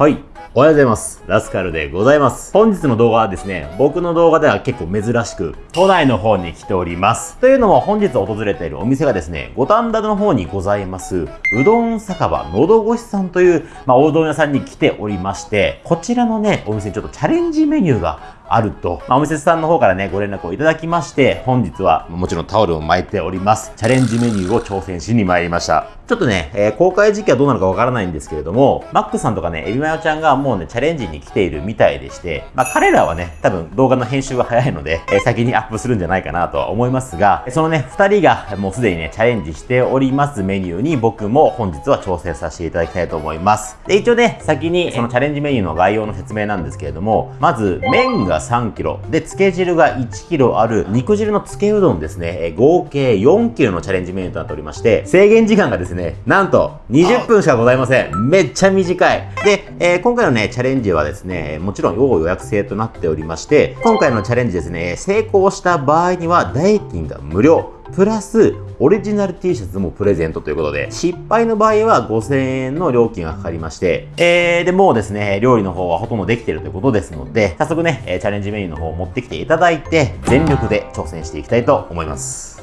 はい。おはようございます。ラスカルでございます。本日の動画はですね、僕の動画では結構珍しく、都内の方に来ております。というのも本日訪れているお店がですね、五反田の方にございます、うどん酒場のどごしさんという、まあ、おうどん屋さんに来ておりまして、こちらのね、お店にちょっとチャレンジメニューがあると、まあ、お店さんの方からね、ご連絡をいただきまして、本日はもちろんタオルを巻いております。チャレンジメニューを挑戦しに参りました。ちょっとね、えー、公開時期はどうなのかわからないんですけれども、マックさんとかね、エビマヨちゃんがもうね、チャレンジに来ているみたいでして、まあ彼らはね、多分動画の編集が早いので、えー、先にアップするんじゃないかなとは思いますが、そのね、二人がもうすでにね、チャレンジしておりますメニューに僕も本日は挑戦させていただきたいと思います。で、一応ね、先にそのチャレンジメニューの概要の説明なんですけれども、まず、麺が3 k g で、で、漬け汁が 1kg ある肉汁の漬けうどんですね、合計 4kg のチャレンジメニューとなっておりまして、制限時間がですね、なんと20分しかございません。めっちゃ短い。で、えー、今回のね、チャレンジはですね、もちろん要予約制となっておりまして、今回のチャレンジですね、成功した場合には代金が無料。プラス、オリジナル T シャツもプレゼントということで、失敗の場合は5000円の料金がかかりまして、えー、で、もうですね、料理の方はほとんどできてるということですので、早速ね、チャレンジメニューの方を持ってきていただいて、全力で挑戦していきたいと思います。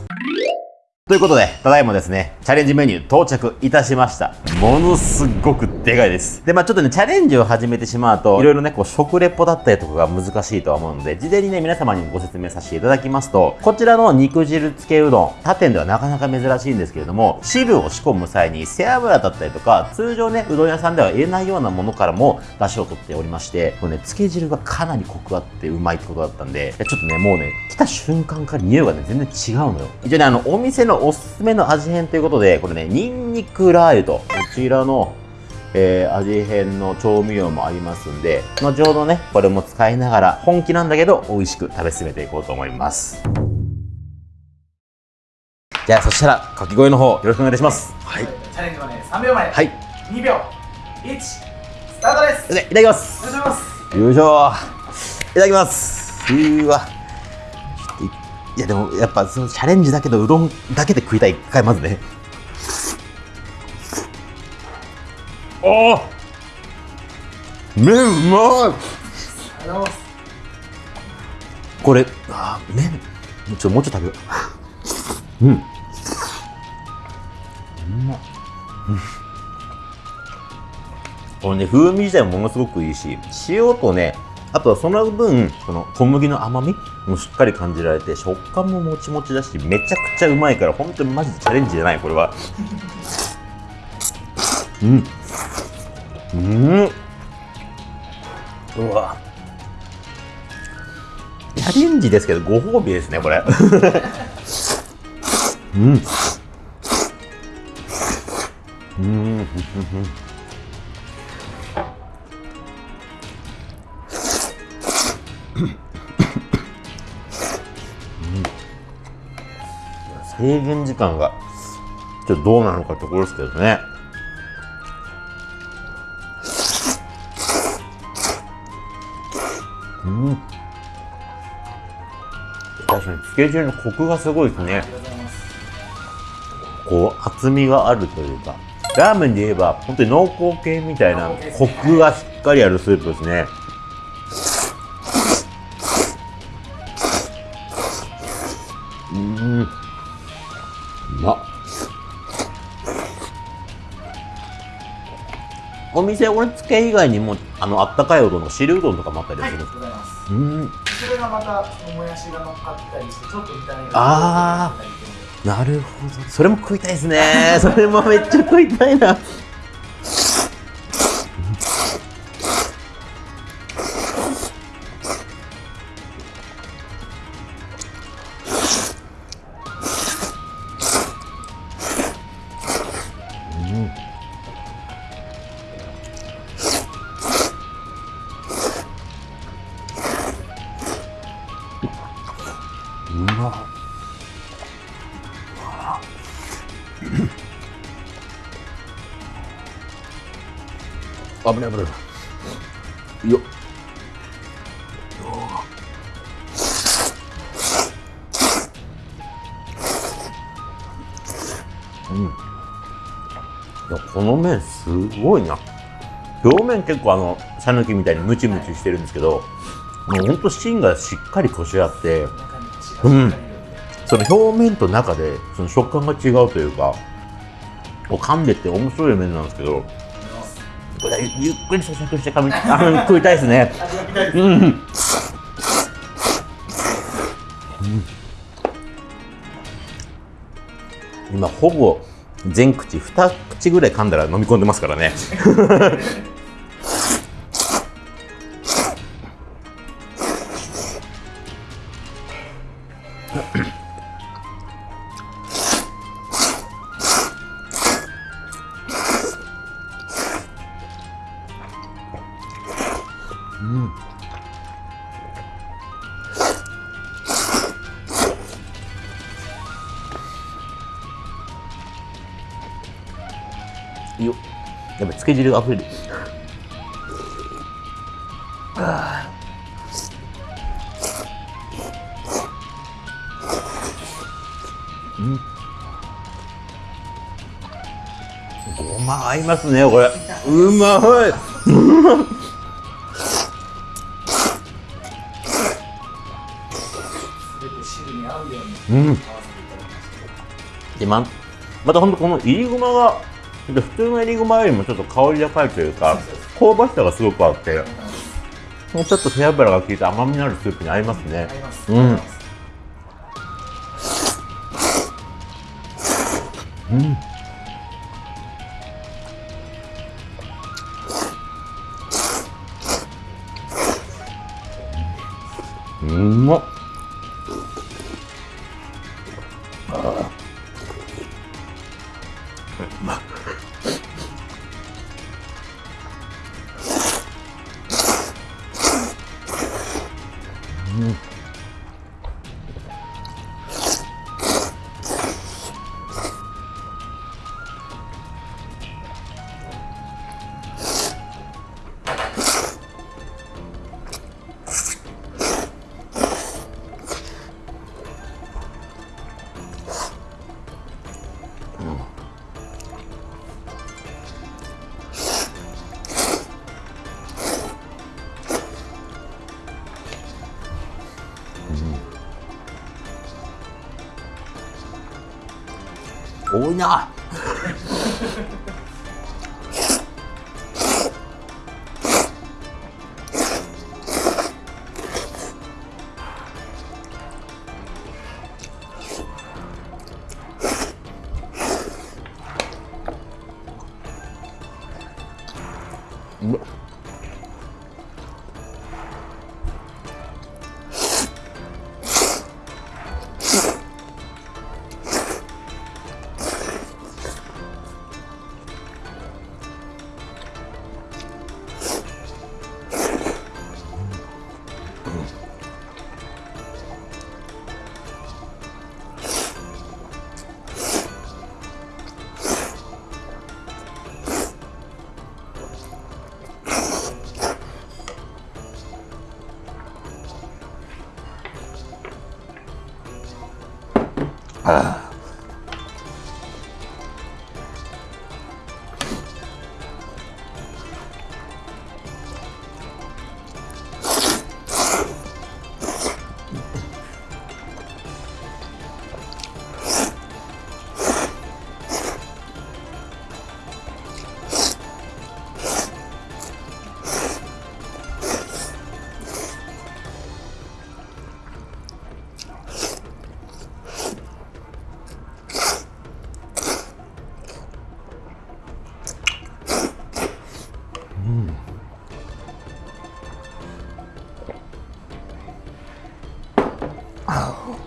ということで、ただいまですね、チャレンジメニュー到着いたしました。ものすごくでかいです。で、まあちょっとね、チャレンジを始めてしまうと、いろいろね、こう、食レポだったりとかが難しいとは思うので、事前にね、皆様にご説明させていただきますと、こちらの肉汁漬けうどん、他店ではなかなか珍しいんですけれども、汁を仕込む際に背脂だったりとか、通常ね、うどん屋さんでは入れないようなものからも出汁を取っておりまして、これね、漬け汁がかなりコクあってうまいってことだったんで、ちょっとね、もうね、来た瞬間から匂いがね、全然違うのよ。一応ね、あの、お店のおすすめの味変ということで、これね、ニンニクラー油と、こちらの、えー、味変の調味料もありますんで、後ほどね、これも使いながら、本気なんだけど、美味しく食べ進めていこうと思います。じゃあ、そしたら、掛け声の方、よろしくお願いします。はい。チャレンジはね、3秒前。はい。2秒。1、スタートです。いただきます。お願いします。よいしょいただきます。うわ。いやでもやっぱそのチャレンジだけどうどんだけで食いたい一回まずね。おお麺うまい。これあ麺。ちょもうちょっと食べよう。うん。うまっ、これね風味自体もものすごくいいし塩とねあとはその分この小麦の甘みもしっかり感じられて食感ももちもちだしめちゃくちゃうまいから本当にマジでチャレンジじゃないこれは。うん。うん。うわ。チャレンジですけどご褒美ですねこれ。うん。うん。制限時間がちょっとどうなのかってところですけどねうん。確かにつけ汁のコクがすごいですねこう厚みがあるというかラーメンで言えば本当に濃厚系みたいなコクがしっかりあるスープですねお店俺つけ以外にもあのあったかいうどんの汁うどんとかもあったりするんですか、はい、うんそれがまたもやしが乗っかったりしてちょっと炒めがああなるほど。それも食いたいですね。それもめっちゃ食いたいな危ない危ない。よっ。うん。いやこの麺すごいな。表面結構あのさぬきみたいにムチムチしてるんですけど、もうほんと芯がしっかりこしあって中に血がしっかりいるん。その表面と中でその食感が違うというかこう噛んでって面白い麺なんですけどらゆっくり咀嚼して噛みあの食いたいですね。うん。うん。今ほぼ全口2口ぐらい噛んだら飲み込んでますからね。汁が溢れるうん。ごま合いますねこれ。うまい。うん。でままたほんとこのいりごまが普通のいりごまよりもちょっと香り高いというか香ばしさがすごくあってもうちょっと背脂が効いた甘みのあるスープに合いますね。合います。うん。うん。うん。まっ多いな。あ Oh.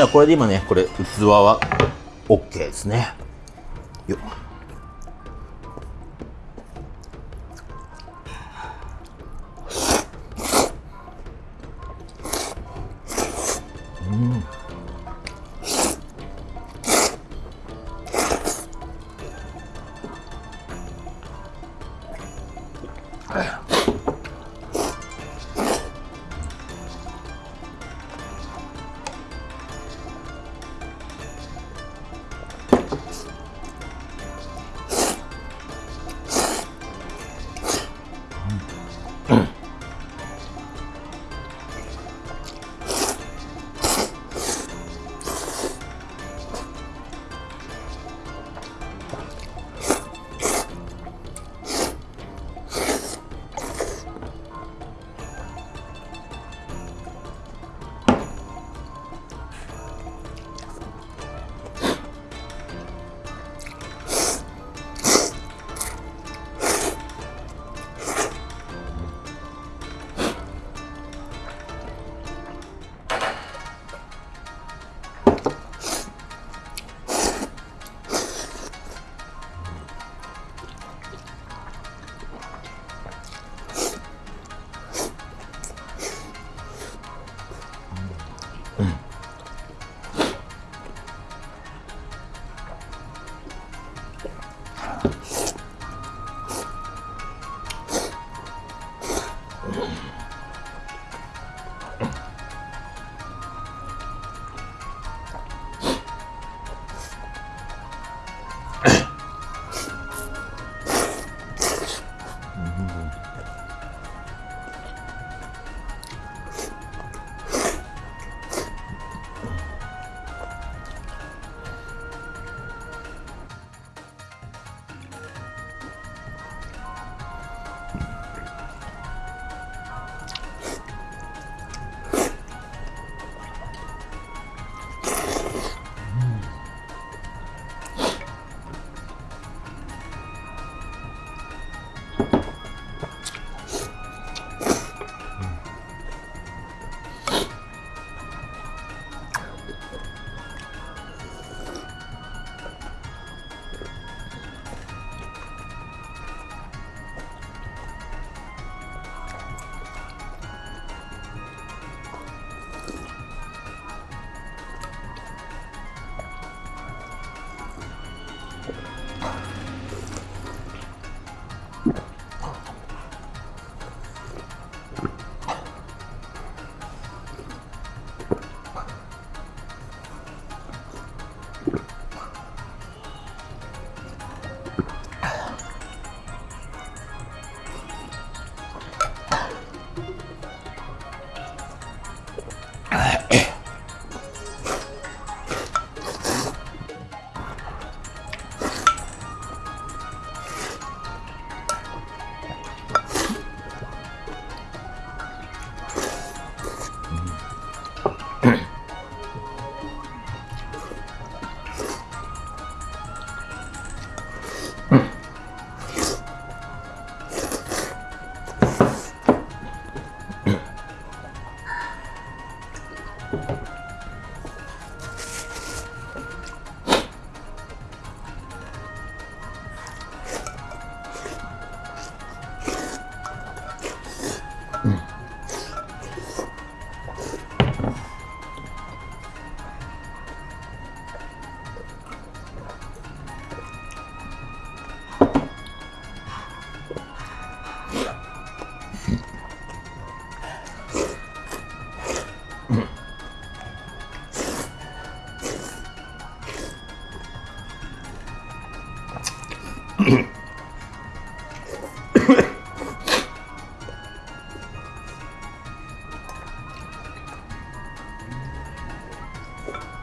じゃあこれで今ね、これ器は OK ですね。よっ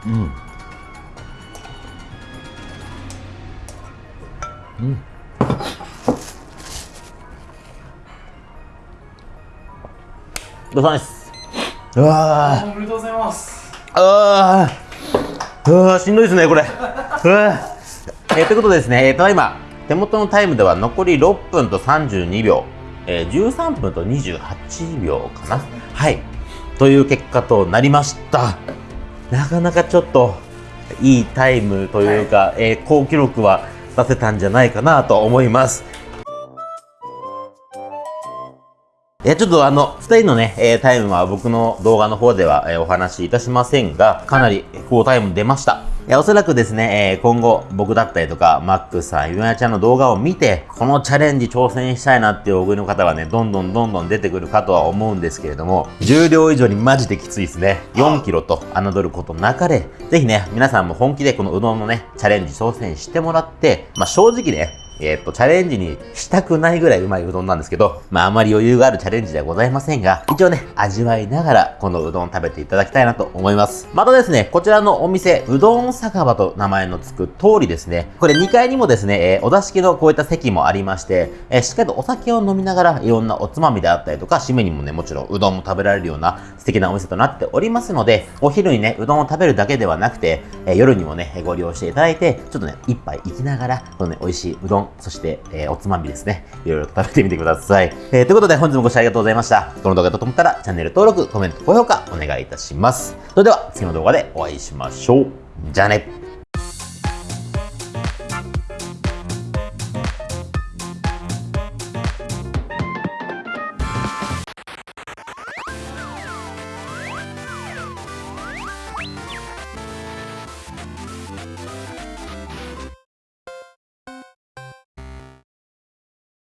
うん。うん。ごさん。ですうわおめでとうございます。ああうわしんどいですねこれ。うわえー、ということでですね、えー、ただいま手元のタイムでは残り6分と32秒、えー、13分と28秒かな。はい。という結果となりました。なかなかちょっと、いいタイムというか、えー好記録は出せたんじゃないかなと思います。えーちょっとあの、二人のね、えータイムは僕の動画の方では、えーお話しいたしませんが、かなり高タイム出ました。えおそらくですね、え今後僕だったりとか、マックさん、ゆなちゃんの動画を見て、このチャレンジ挑戦したいなっていう大食いの方はね、どんどんどんどん出てくるかとは思うんですけれども、重量以上にマジできついですね。4キロと侮ることなかれ、ぜひね、皆さんも本気でこのうどんのね、チャレンジ挑戦してもらって、まあ正直ね、えーっと、チャレンジにしたくないぐらいうまいうどんなんですけど、まああまり余裕があるチャレンジではございませんが、一応ね、味わいながらこのうどん食べていただきたいなと思います。またですね、こちらのお店、うどん酒場と名前の付く通りですね、これ2階にもですね、えーお座敷のこういった席もありまして、えーしっかりとお酒を飲みながらいろんなおつまみであったりとか、締めにもね、もちろんうどんも食べられるような素敵なお店となっておりますので、お昼にね、うどんを食べるだけではなくて、え夜にもね、ご利用していただいて、ちょっとね、一杯行きながら、このね、美味しいうどん、そして、えーおつまみですね、いろいろと食べてみてください。えーということで、本日もご視聴ありがとうございました。この動画だと思ったら、チャンネル登録、コメント、高評価、お願いいたします。それでは、次の動画でお会いしましょう。じゃあね。